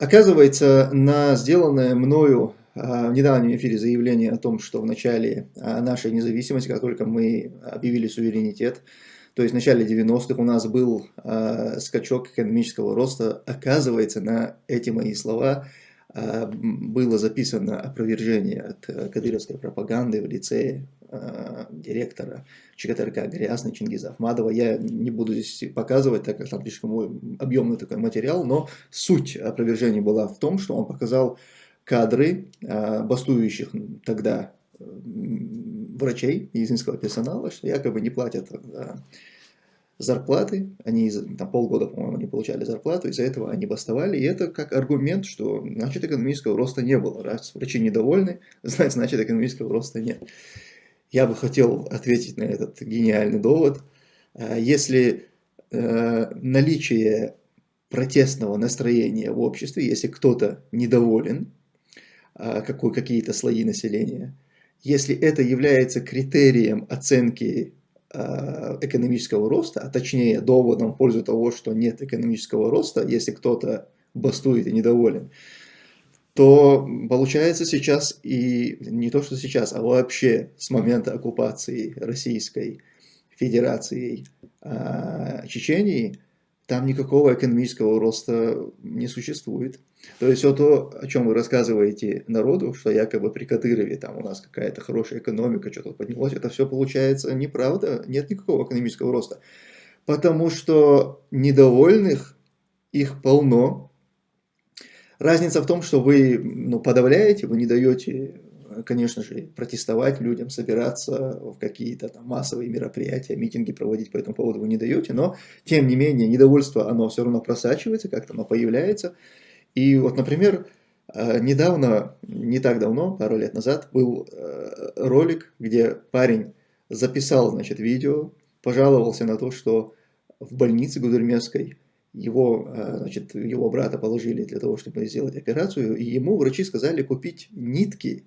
Оказывается, на сделанное мною в недавнем эфире заявление о том, что в начале нашей независимости, как только мы объявили суверенитет, то есть в начале 90-х у нас был скачок экономического роста, оказывается, на эти мои слова а, было записано опровержение от э, кадыровской пропаганды в лице а, директора ЧКТРК Грязный Чингиза Ахмадова. Я не буду здесь показывать, так как там слишком объемный такой материал, но суть опровержения была в том, что он показал кадры а, бастующих тогда врачей медицинского персонала, что якобы не платят зарплаты, они там полгода, по-моему, не получали зарплату, из-за этого они бастовали, и это как аргумент, что значит экономического роста не было, раз врачи недовольны, значит экономического роста нет. Я бы хотел ответить на этот гениальный довод. А, если э, наличие протестного настроения в обществе, если кто-то недоволен, э, какие-то слои населения, если это является критерием оценки Э, экономического роста, а точнее доводом в пользу того, что нет экономического роста, если кто-то бастует и недоволен, то получается сейчас и не то, что сейчас, а вообще с момента оккупации Российской Федерацией э, Чечении, там никакого экономического роста не существует. То есть все то, о чем вы рассказываете народу, что якобы при Кадырове там у нас какая-то хорошая экономика, что-то поднялось, это все получается неправда, нет никакого экономического роста. Потому что недовольных их полно. Разница в том, что вы ну, подавляете, вы не даете, конечно же, протестовать людям, собираться в какие-то там массовые мероприятия, митинги проводить по этому поводу вы не даете, но тем не менее недовольство, оно все равно просачивается, как-то оно появляется. И вот, например, э, недавно, не так давно, пару лет назад, был э, ролик, где парень записал, значит, видео, пожаловался на то, что в больнице Гудермесской его, э, значит, его брата положили для того, чтобы сделать операцию, и ему врачи сказали купить нитки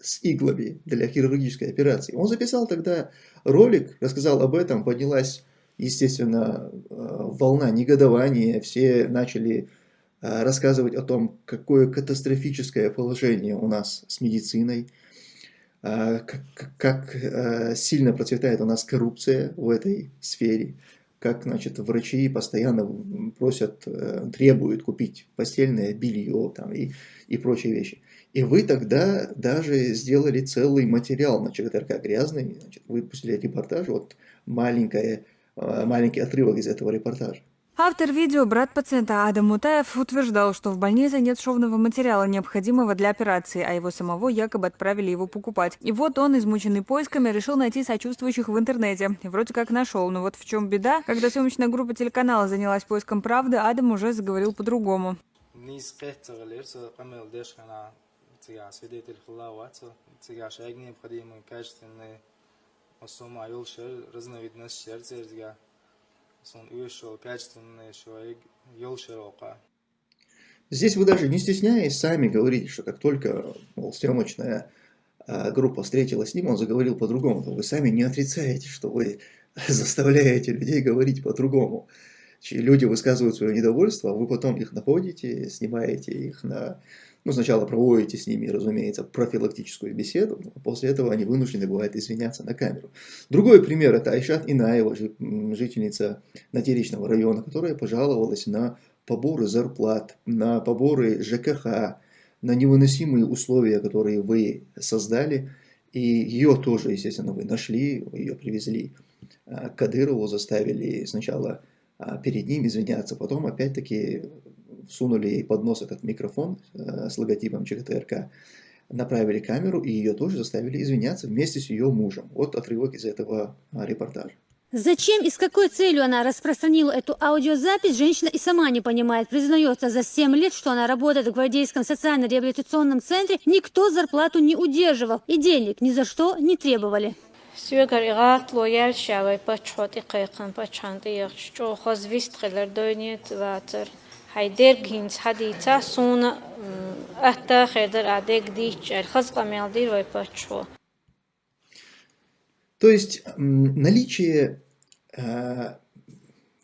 с иглами для хирургической операции. Он записал тогда ролик, рассказал об этом, поднялась, естественно, волна негодования, все начали Э, рассказывать о том, какое катастрофическое положение у нас с медициной, э, как, э, сильно процветает у нас коррупция в этой сфере, как значит, врачи постоянно просят, требуют купить постельное белье там, и, и прочие вещи. И вы тогда даже сделали целый материал на ЧГТРК «Грязный», значит, выпустили репортаж, вот маленькое, маленький отрывок из этого репортажа. Автор видео, брат пациента Адам Мутаев, утверждал, что в больнице нет шовного материала, необходимого для операции, а его самого якобы отправили его покупать. И вот он, измученный поисками, решил найти сочувствующих в интернете. Вроде как нашел. Но вот в чем беда, когда съемочная группа телеканала занялась поиском правды, Адам уже заговорил по-другому. разновидность Здесь вы даже не стесняясь сами говорите, что как только мол, съемочная а, группа встретилась с ним, он заговорил по-другому. Вы сами не отрицаете, что вы заставляете людей говорить по-другому. Люди высказывают свое недовольство, а вы потом их находите, снимаете их на ну, сначала проводите с ними, разумеется, профилактическую беседу, а после этого они вынуждены бывают извиняться на камеру. Другой пример – это Айшат Инаева, жительница Натеричного района, которая пожаловалась на поборы зарплат, на поборы ЖКХ, на невыносимые условия, которые вы создали, и ее тоже, естественно, вы нашли, ее привезли к Кадырову, заставили сначала а, перед ним извиняться, потом опять-таки сунули ей под нос этот микрофон э, с логотипом ЧГТРК, направили камеру и ее тоже заставили извиняться вместе с ее мужем. Вот отрывок из этого а, репортажа. Зачем и с какой целью она распространила эту аудиозапись, женщина и сама не понимает. Признается, за 7 лет, что она работает в Гвардейском социально-реабилитационном центре, никто зарплату не удерживал и денег ни за что не требовали. هيدير جينز حديتا سونا أهتا خيدر أديك ديش الخزقة ميالدير ويباتشوا То есть наличие э,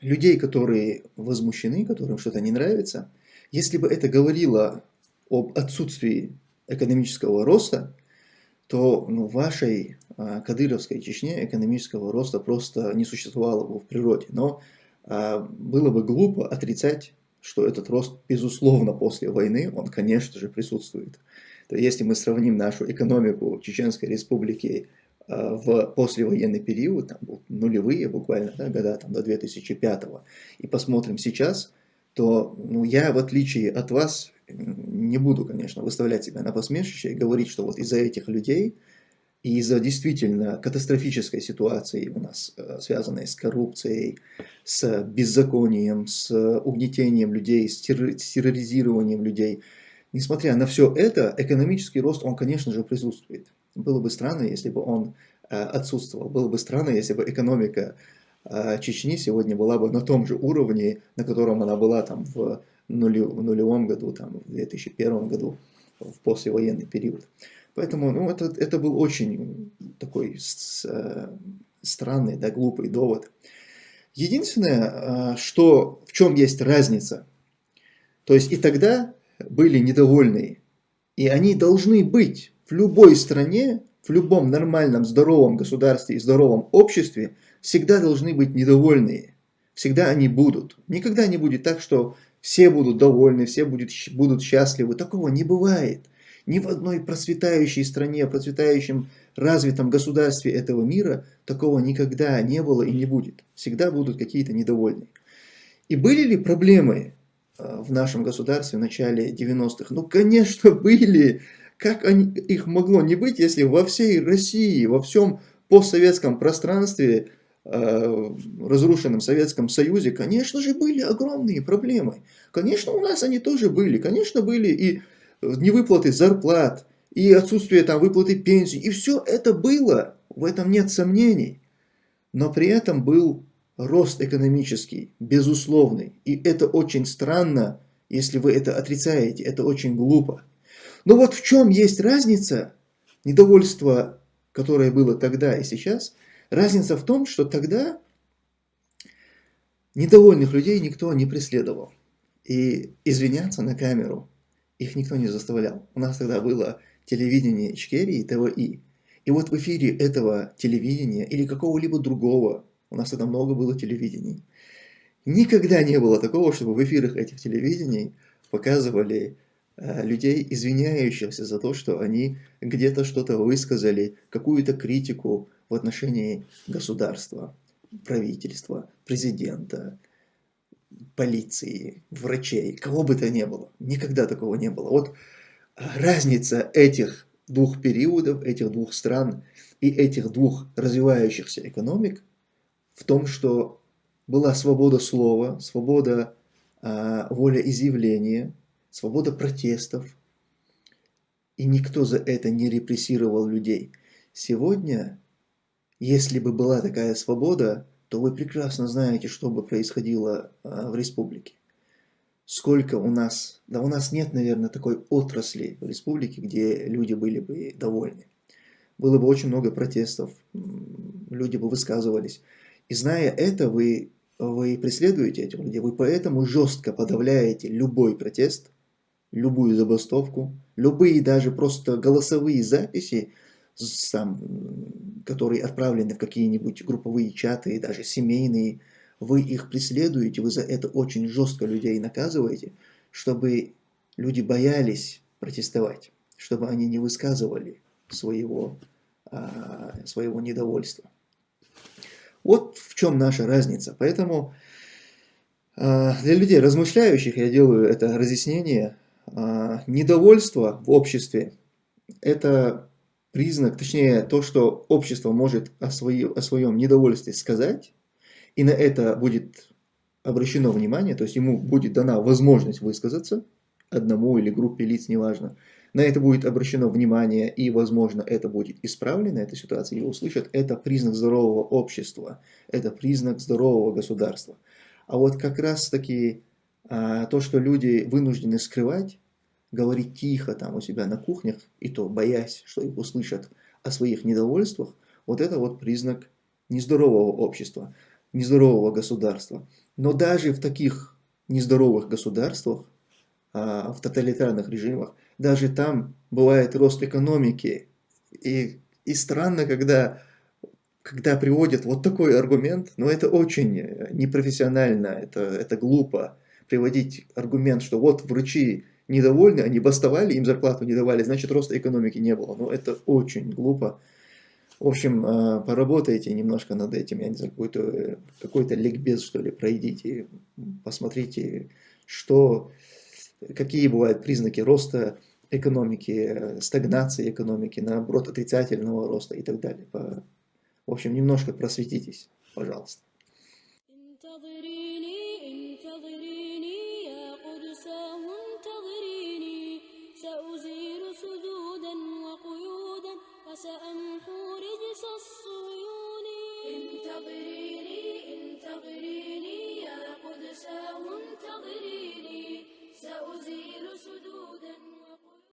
людей, которые возмущены, которым что-то не нравится, Если бы это говорило об отсутствии экономического роста, то ну, в вашей а, Кадыровской Чечне экономического роста просто не существовало бы в природе. Но а, было бы глупо отрицать, что этот рост, безусловно, после войны, он, конечно же, присутствует. То если мы сравним нашу экономику Чеченской Республики а, в послевоенный период, там, нулевые буквально да, года там, до 2005, и посмотрим сейчас, то ну, я, в отличие от вас, не буду, конечно, выставлять себя на посмешище и говорить, что вот из-за этих людей и из-за действительно катастрофической ситуации у нас, э, связанной с коррупцией, с беззаконием, с угнетением людей, с терроризированием людей, несмотря на все это, экономический рост, он, конечно же, присутствует. Было бы странно, если бы он э, отсутствовал. Было бы странно, если бы экономика э, Чечни сегодня была бы на том же уровне, на котором она была там в нулевом году, там, в 2001 году, в послевоенный период. Поэтому ну, это, это был очень такой с, э, странный, да, глупый довод. Единственное, что, в чем есть разница, то есть и тогда были недовольны, и они должны быть в любой стране, в любом нормальном, здоровом государстве и здоровом обществе, всегда должны быть недовольные. Всегда они будут. Никогда не будет так, что все будут довольны, все будут, будут счастливы. Такого не бывает. Ни в одной процветающей стране, процветающем развитом государстве этого мира такого никогда не было и не будет. Всегда будут какие-то недовольные. И были ли проблемы э, в нашем государстве в начале 90-х? Ну, конечно, были. Как они, их могло не быть, если во всей России, во всем постсоветском пространстве, э, разрушенном Советском Союзе, конечно же, были огромные проблемы. Конечно, у нас они тоже были. Конечно, были и невыплаты зарплат, и отсутствие там выплаты пенсий. И все это было, в этом нет сомнений. Но при этом был рост экономический, безусловный. И это очень странно, если вы это отрицаете, это очень глупо. Но вот в чем есть разница, недовольство, которое было тогда и сейчас, разница в том, что тогда недовольных людей никто не преследовал. И извиняться на камеру их никто не заставлял. У нас тогда было телевидение Ичкерии, ТВИ. И вот в эфире этого телевидения или какого-либо другого, у нас тогда много было телевидений, никогда не было такого, чтобы в эфирах этих телевидений показывали Э, людей, извиняющихся за то, что они где-то что-то высказали, какую-то критику в отношении государства, правительства, президента, полиции, врачей, кого бы то ни было. Никогда такого не было. Вот разница этих двух периодов, этих двух стран и этих двух развивающихся экономик в том, что была свобода слова, свобода э, волеизъявления, свобода протестов, и никто за это не репрессировал людей. Сегодня, если бы была такая свобода, то вы прекрасно знаете, что бы происходило а, в республике. Сколько у нас, да у нас нет, наверное, такой отрасли в республике, где люди были бы довольны. Было бы очень много протестов, люди бы высказывались. И зная это, вы, вы преследуете этих людей, вы поэтому жестко подавляете любой протест – любую забастовку, любые даже просто голосовые записи, там, которые отправлены в какие-нибудь групповые чаты, и даже семейные, вы их преследуете, вы за это очень жестко людей наказываете, чтобы люди боялись протестовать, чтобы они не высказывали своего, а, своего недовольства. Вот в чем наша разница. Поэтому а, для людей размышляющих я делаю это разъяснение а, недовольство в обществе – это признак, точнее, то, что общество может о, свои, о своем недовольстве сказать, и на это будет обращено внимание, то есть ему будет дана возможность высказаться, одному или группе лиц, неважно, на это будет обращено внимание, и, возможно, это будет исправлено, эта ситуация, и услышат, это признак здорового общества, это признак здорового государства. А вот как раз-таки а, то, что люди вынуждены скрывать, говорить тихо там у себя на кухнях, и то боясь, что их услышат о своих недовольствах, вот это вот признак нездорового общества, нездорового государства. Но даже в таких нездоровых государствах а, в тоталитарных режимах, даже там бывает рост экономики. И, и странно, когда, когда приводят вот такой аргумент, но это очень непрофессионально, это, это глупо приводить аргумент, что вот врачи недовольны, они бастовали, им зарплату не давали, значит роста экономики не было. Но это очень глупо. В общем, а, поработайте немножко над этим, я не знаю, какой-то какой, -то, ликбез, что ли, пройдите, посмотрите, что, какие бывают признаки роста экономики, стагнации экономики, наоборот, отрицательного роста и так далее. В общем, немножко просветитесь, пожалуйста.